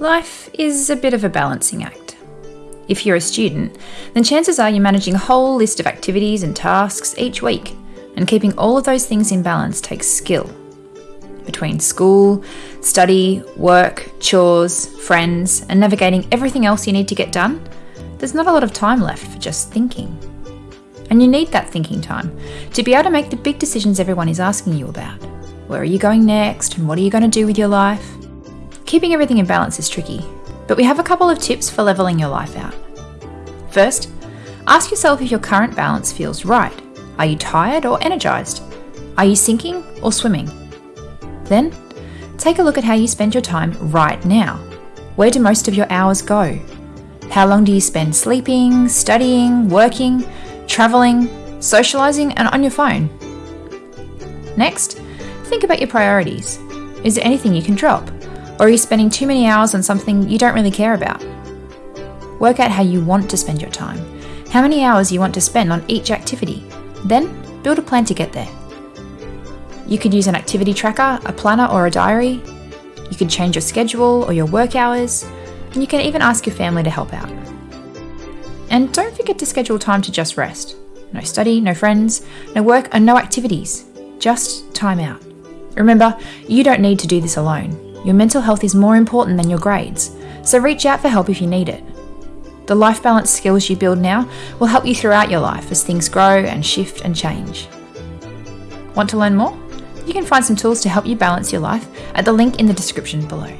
Life is a bit of a balancing act. If you're a student, then chances are you're managing a whole list of activities and tasks each week, and keeping all of those things in balance takes skill. Between school, study, work, chores, friends, and navigating everything else you need to get done, there's not a lot of time left for just thinking. And you need that thinking time to be able to make the big decisions everyone is asking you about. Where are you going next, and what are you going to do with your life? Keeping everything in balance is tricky, but we have a couple of tips for levelling your life out. First, ask yourself if your current balance feels right. Are you tired or energized? Are you sinking or swimming? Then, take a look at how you spend your time right now. Where do most of your hours go? How long do you spend sleeping, studying, working, traveling, socializing, and on your phone? Next, think about your priorities. Is there anything you can drop? Or are you spending too many hours on something you don't really care about? Work out how you want to spend your time, how many hours you want to spend on each activity. Then, build a plan to get there. You could use an activity tracker, a planner, or a diary. You could change your schedule or your work hours, and you can even ask your family to help out. And don't forget to schedule time to just rest. No study, no friends, no work, and no activities. Just time out. Remember, you don't need to do this alone. Your mental health is more important than your grades, so reach out for help if you need it. The life balance skills you build now will help you throughout your life as things grow and shift and change. Want to learn more? You can find some tools to help you balance your life at the link in the description below.